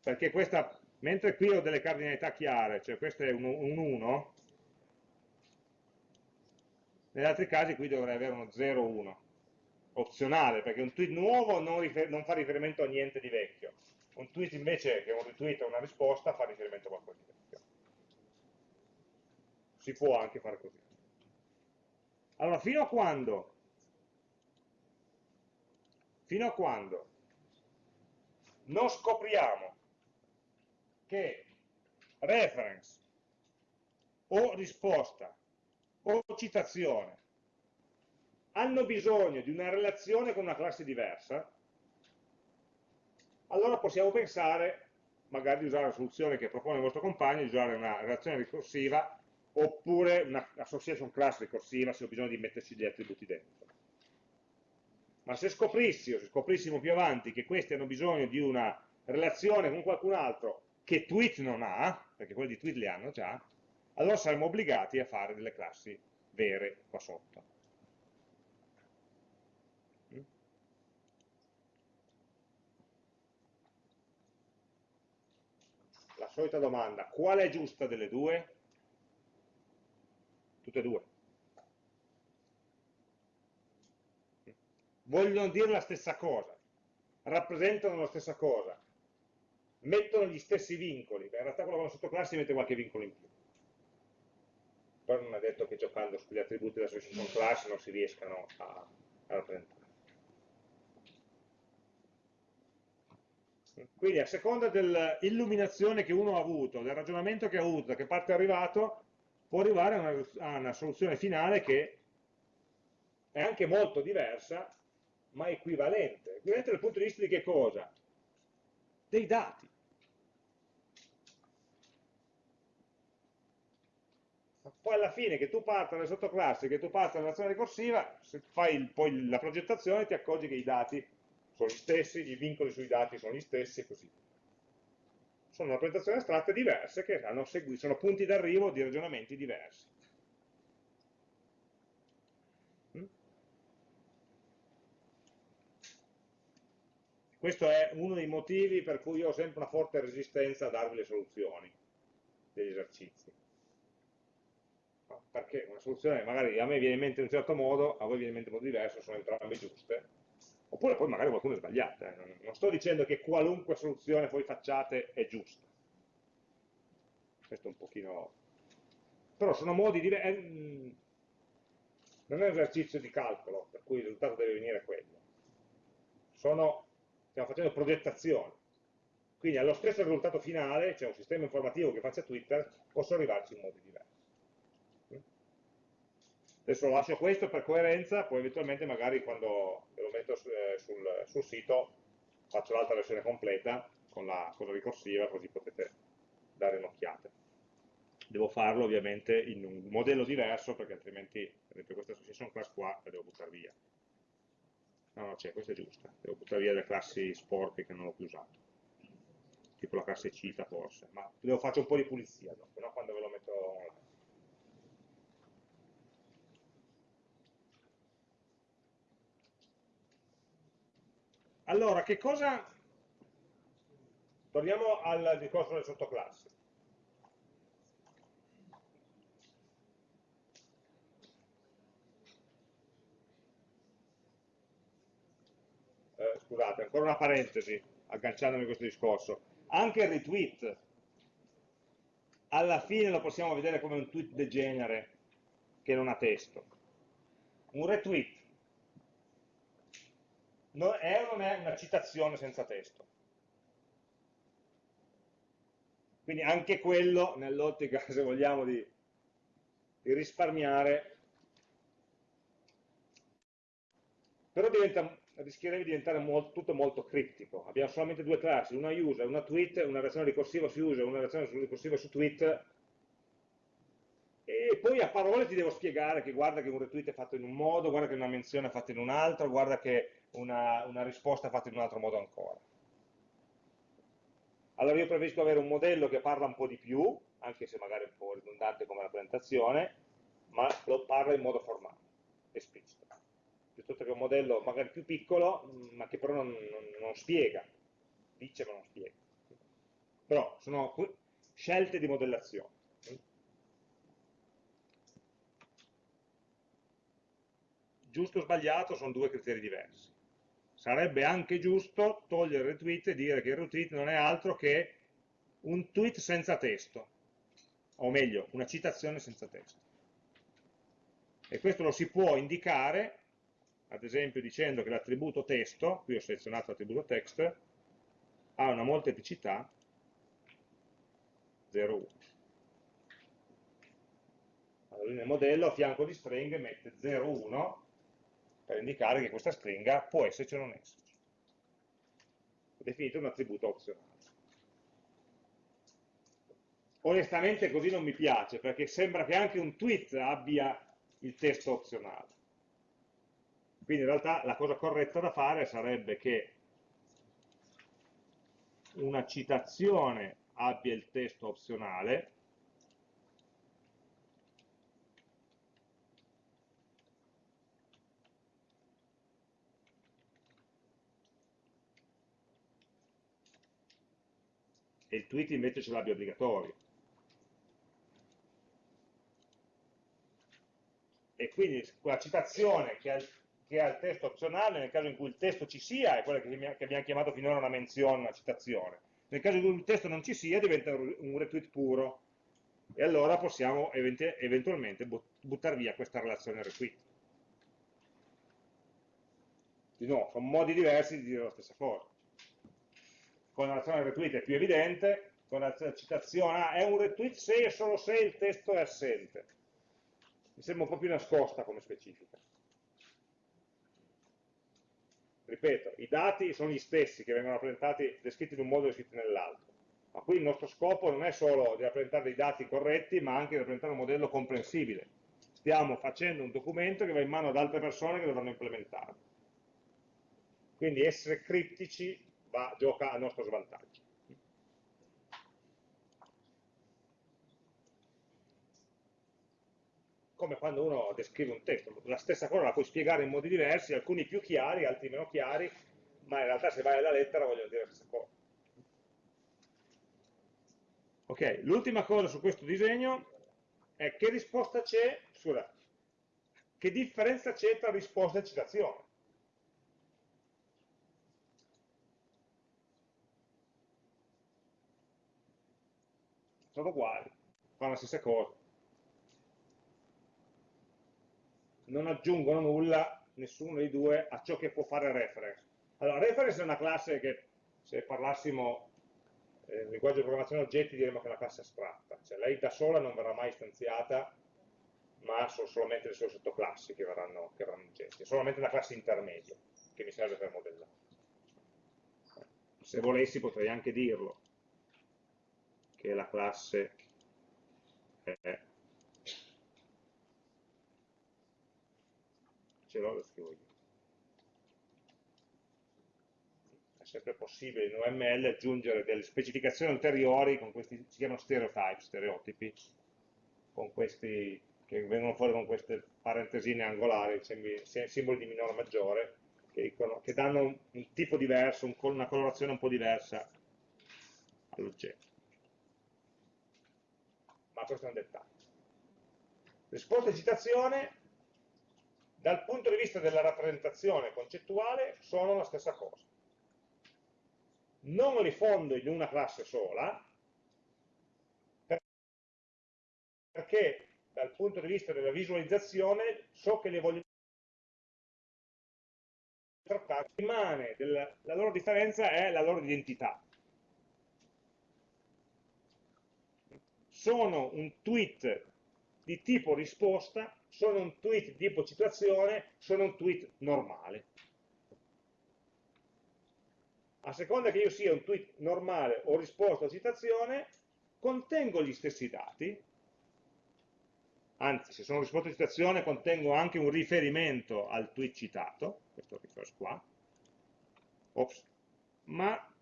Perché questa mentre qui ho delle cardinalità chiare, cioè questo è un, 1, negli altri casi qui dovrei avere uno 0,1, opzionale, perché un tweet nuovo non, non, fa riferimento a niente di vecchio, un tweet invece che un retweet o una risposta fa riferimento a qualcosa di vecchio. Si può anche fare così. Allora, fino a quando? Fino a quando non scopriamo che reference o risposta o citazione hanno bisogno di una relazione con una classe diversa, allora possiamo pensare magari di usare la soluzione che propone il vostro compagno, di usare una relazione ricorsiva oppure una association class ricorsiva se ho bisogno di metterci degli attributi dentro. Ma se scoprissi, o se scoprissimo più avanti che questi hanno bisogno di una relazione con qualcun altro che tweet non ha, perché quelli di tweet li hanno già, allora saremo obbligati a fare delle classi vere qua sotto. Mm? La solita domanda, qual è giusta delle due? Tutte e due. Vogliono dire la stessa cosa, rappresentano la stessa cosa, mettono gli stessi vincoli, in realtà quello con la sottoclasse mette qualche vincolo in più. Però non è detto che giocando sugli attributi della association class non si riescano a, a rappresentare. Quindi a seconda dell'illuminazione che uno ha avuto, del ragionamento che ha avuto, da che parte è arrivato, può arrivare a una, a una soluzione finale che è anche molto diversa, ma equivalente. Equivalente dal punto di vista di che cosa? Dei dati. Poi alla fine che tu parta dalle sottoclassi, che tu parta dall'azione ricorsiva, se fai poi la progettazione ti accorgi che i dati sono gli stessi, i vincoli sui dati sono gli stessi e così. sono rappresentazioni astratte diverse che seguito, sono punti d'arrivo di ragionamenti diversi. Mm? Questo è uno dei motivi per cui io ho sempre una forte resistenza a darvi le soluzioni degli esercizi. Perché una soluzione magari a me viene in mente in un certo modo, a voi viene in mente in modo diverso, sono entrambe giuste, oppure poi magari qualcuno è sbagliato. Eh. Non sto dicendo che qualunque soluzione voi facciate è giusta. Questo è un pochino... Però sono modi diversi... Eh, non è un esercizio di calcolo, per cui il risultato deve venire quello. Sono... Stiamo facendo progettazione. Quindi allo stesso risultato finale, cioè un sistema informativo che faccia Twitter, posso arrivarci in modi diversi. Adesso lascio questo per coerenza, poi eventualmente magari quando lo metto eh, sul, sul sito faccio l'altra versione completa con la cosa ricorsiva, così potete dare un'occhiata. Devo farlo ovviamente in un modello diverso, perché altrimenti, per esempio questa association class qua la devo buttare via. No, no, c'è, questa è giusta. Devo buttare via le classi sporche che non ho più usato. Tipo la classe cita forse. Ma devo fare un po' di pulizia dopo, no? quando ve lo metto online. Allora, che cosa... Torniamo al discorso delle sottoclassi. Eh, scusate, ancora una parentesi, agganciandomi a questo discorso. Anche il retweet, alla fine lo possiamo vedere come un tweet degenere che non ha testo. Un retweet non è non è una citazione senza testo? Quindi anche quello, nell'ottica, se vogliamo, di, di risparmiare, però diventa, rischierebbe di diventare molto, tutto molto criptico. Abbiamo solamente due classi, una user, una tweet, una reazione ricorsiva su user, una reazione ricorsiva su tweet, e poi a parole ti devo spiegare che guarda che un retweet è fatto in un modo, guarda che una menzione è fatta in un altro, guarda che una, una risposta fatta in un altro modo ancora. Allora io preferisco avere un modello che parla un po' di più, anche se magari è un po' ridondante come rappresentazione, ma lo parla in modo formale, esplicito. Piuttosto che un modello magari più piccolo, ma che però non, non, non spiega, dice ma non spiega. Però sono scelte di modellazione. Giusto o sbagliato sono due criteri diversi sarebbe anche giusto togliere il retweet e dire che il retweet non è altro che un tweet senza testo, o meglio, una citazione senza testo. E questo lo si può indicare, ad esempio dicendo che l'attributo testo, qui ho selezionato l'attributo text, ha una molteplicità 0,1. Allora nel modello a fianco di string mette 0,1 per indicare che questa stringa può esserci o non esserci. Ho definito un attributo opzionale. Onestamente così non mi piace, perché sembra che anche un tweet abbia il testo opzionale. Quindi in realtà la cosa corretta da fare sarebbe che una citazione abbia il testo opzionale, e il tweet invece ce l'abbia obbligatorio. E quindi quella citazione che ha, che ha, il testo opzionale, nel caso in cui il testo ci sia, è quella che, che abbiamo chiamato finora una menzione, una citazione. Nel caso in cui il testo non ci sia, diventa un retweet puro. E allora possiamo eventualmente buttare via questa relazione retweet. Di nuovo, sono modi diversi di dire la stessa cosa con la relazione retweet è più evidente, con la citazione, ah, è un retweet se e solo se il testo è assente. Mi sembra un po' più nascosta come specifica. Ripeto, i dati sono gli stessi che vengono rappresentati, descritti in un modo e descritti nell'altro. Ma qui il nostro scopo non è solo di rappresentare dei dati corretti, ma anche di rappresentare un modello comprensibile. Stiamo facendo un documento che va in mano ad altre persone che dovranno implementarlo. Quindi essere criptici va, gioca a nostro svantaggio. Come quando uno descrive un testo, la stessa cosa la puoi spiegare in modi diversi, alcuni più chiari, altri meno chiari, ma in realtà se vai alla lettera vogliono dire la stessa cosa. Ok, l'ultima cosa su questo disegno è che risposta c'è, scusa, che differenza c'è tra risposta e citazione. Sono uguali, fanno la stessa cosa. Non aggiungono nulla, nessuno dei due, a ciò che può fare reference. Allora, reference è una classe che, se parlassimo eh, linguaggio di programmazione oggetti, diremmo che è una classe astratta. Cioè, lei da sola non verrà mai istanziata, ma sono solamente le sue sottoclassi che verranno, che verranno oggetti. È solamente una classe intermedia, che mi serve per modellare. Se volessi potrei anche dirlo, che la classe è ce l'ho, lo scrivo io. È sempre possibile in UML aggiungere delle specificazioni ulteriori con questi, si chiamano stereotype, stereotipi, con questi che vengono fuori con queste parentesine angolari, simboli di minore maggiore, che, dicono, che danno un, un, tipo diverso, un, una colorazione un po' diversa all'oggetto. Ma questo è un dettaglio. Risposta e citazione dal punto di vista della rappresentazione concettuale sono la stessa cosa. Non li fondo in una classe sola, perché dal punto di vista della visualizzazione so che le voglio trattare, rimane della, la loro differenza è la loro identità. Sono un tweet di tipo risposta sono un tweet di tipo citazione, sono un tweet normale. A seconda che io sia un tweet normale o risposta o citazione, contengo gli stessi dati, anzi se sono risposta o citazione contengo anche un riferimento al tweet citato, questo refresh qua, Ops. ma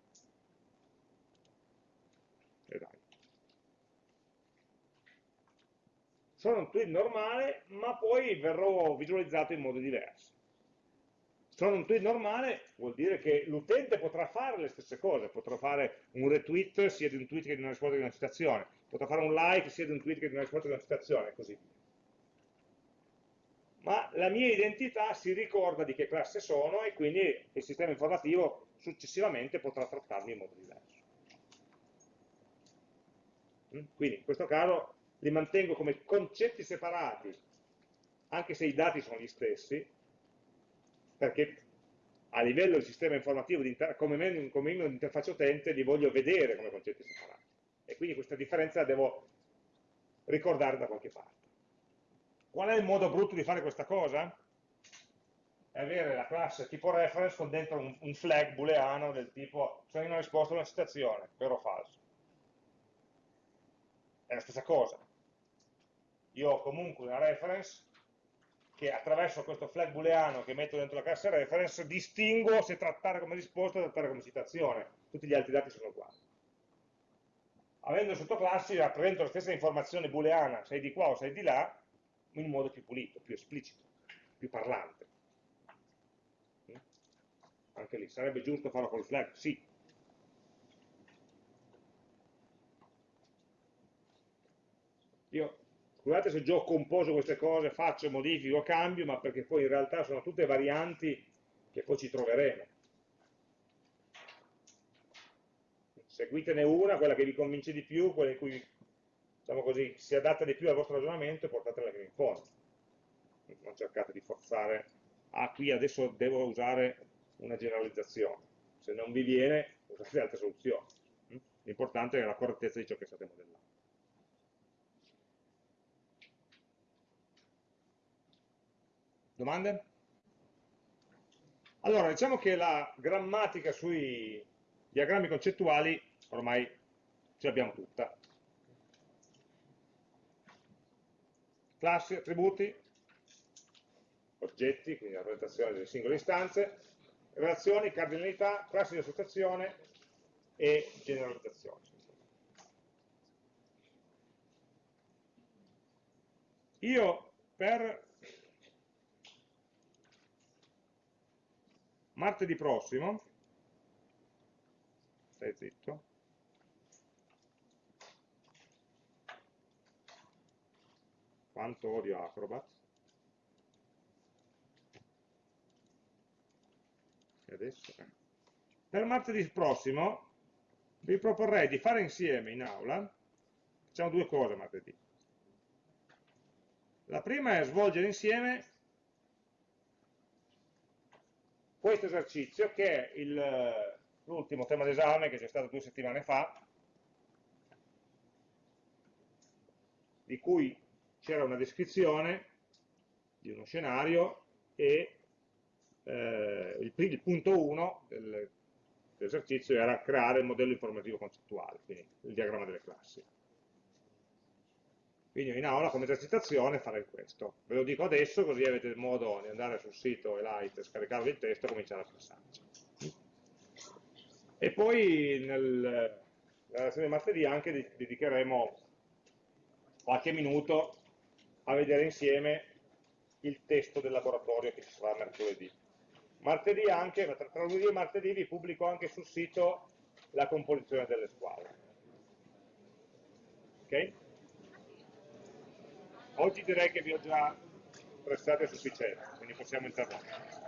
sono un tweet normale, ma poi verrò visualizzato in modo diverso. Sono un tweet normale vuol dire che l'utente potrà fare le stesse cose, potrà fare un retweet sia di un tweet che di una risposta di una citazione, potrà fare un like sia di un tweet che di una risposta di una citazione, e così via. Ma la mia identità si ricorda di che classe sono e quindi il sistema informativo successivamente potrà trattarmi in modo diverso. Mm? Quindi in questo caso li mantengo come concetti separati, anche se i dati sono gli stessi, perché a livello del sistema informativo, come meno di interfaccia utente, li voglio vedere come concetti separati. E quindi questa differenza la devo ricordare da qualche parte. Qual è il modo brutto di fare questa cosa? È avere la classe tipo reference con dentro un, un flag booleano del tipo sono in una risposta a una citazione, vero o falso. È la stessa cosa io ho comunque una reference che attraverso questo flag booleano che metto dentro la classe reference distingo se trattare come risposta o trattare come citazione. Tutti gli altri dati sono uguali. Avendo sottoclassi rappresento la stessa informazione booleana, sei di qua o sei di là, in modo più pulito, più esplicito, più parlante. Anche lì, sarebbe giusto farlo col flag? Sì, io Scusate se già ho composto queste cose, faccio, modifico, cambio, ma perché poi in realtà sono tutte varianti che poi ci troveremo. Seguitene una, quella che vi convince di più, quella in cui diciamo così, si adatta di più al vostro ragionamento e portatela fino in fondo. Non cercate di forzare, ah qui adesso devo usare una generalizzazione. Se non vi viene, usate altre soluzioni. L'importante è la correttezza di ciò che state modellando. Domande? Allora, diciamo che la grammatica sui diagrammi concettuali ormai ce l'abbiamo tutta. Classi, attributi, oggetti, quindi la rappresentazione delle singole istanze, relazioni, cardinalità, classi di associazione e generalizzazione. Io per martedì prossimo, stai zitto, quanto odio Acrobat, e adesso, eh. per martedì prossimo vi proporrei di fare insieme in aula, facciamo due cose martedì, la prima è svolgere insieme questo esercizio che è l'ultimo tema d'esame che c'è stato due settimane fa, di cui c'era una descrizione di uno scenario e eh, il, il, punto 1 del, dell'esercizio era creare il modello informativo concettuale, quindi il diagramma delle classi. Quindi in aula come esercitazione farei questo. Ve lo dico adesso così avete modo di andare sul sito Elite, scaricarvi il testo e cominciare a passarci. E poi nel, nella lezione di martedì anche dedicheremo qualche minuto a vedere insieme il testo del laboratorio che ci sarà mercoledì. Martedì anche, tra lunedì e martedì vi pubblico anche sul sito la composizione delle squadre. Ok? Oggi direi che vi ho già prestato a sufficienza, quindi possiamo interrompere.